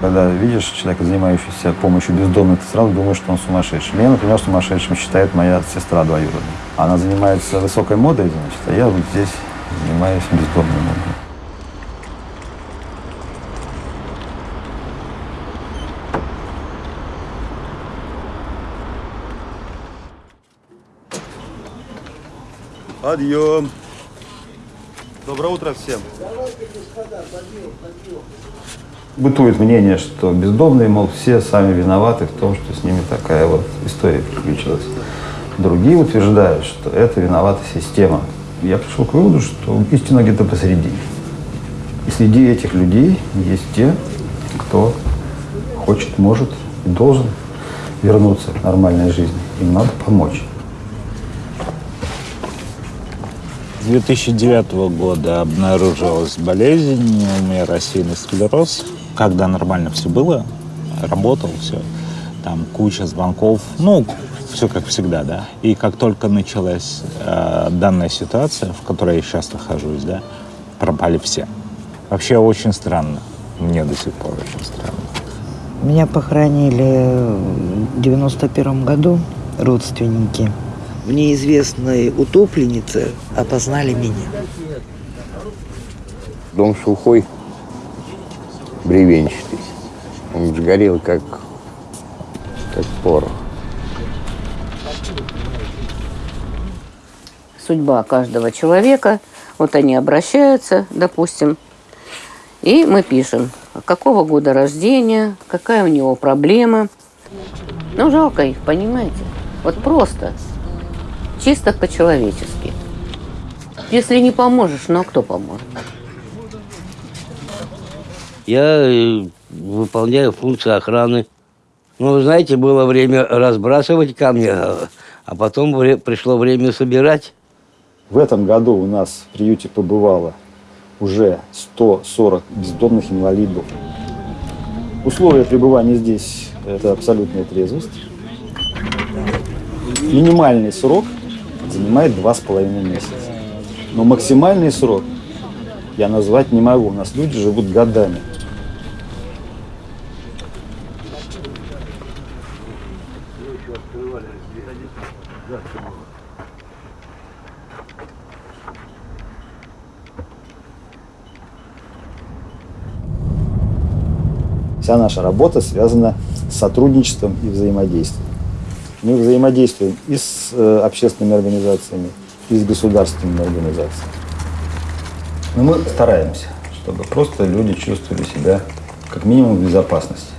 Когда видишь человека, занимающегося помощью бездомным, ты сразу думаешь, что он сумасшедший. Меня, например, сумасшедшим считает моя сестра двоюродная. Она занимается высокой модой, значит, а я вот здесь занимаюсь бездомным. Подъем! Доброе утро всем! Бытует мнение, что бездомные, мол, все сами виноваты в том, что с ними такая вот история приключилась. Другие утверждают, что это виновата система. Я пришел к выводу, что истина где-то посередине. И среди этих людей есть те, кто хочет, может и должен вернуться к нормальной жизни. Им надо помочь. С 2009 года обнаружилась болезнь, у меня рассеянный склероз. Когда нормально все было, работал, все, там куча звонков, ну, все как всегда, да. И как только началась э, данная ситуация, в которой я сейчас нахожусь, да, пропали все. Вообще очень странно. Мне до сих пор очень странно. Меня похоронили в 91 году родственники. В неизвестной утопленнице опознали меня. Дом сухой, бревенчатый. Он сгорел, как, как порох. Судьба каждого человека. Вот они обращаются, допустим, и мы пишем, какого года рождения, какая у него проблема. Ну, жалко их, понимаете? Вот просто, чисто по-человечески. Если не поможешь, ну а кто поможет? Я э, выполняю функцию охраны. Ну, вы знаете, было время разбрасывать камни, а а потом вре- пришло время собирать. В этом году у нас в приюте побывало уже 140 бездомных инвалидов. Условия пребывания здесь – это абсолютная трезвость. Минимальный срок занимает два с половиной месяца. Но максимальный срок я назвать не могу. У нас люди живут годами. Вся наша работа связана с сотрудничеством и взаимодействием. Мы взаимодействуем и с э, общественными организациями, и с государственными организациями. Но мы стараемся, чтобы просто люди чувствовали себя как минимум в безопасности.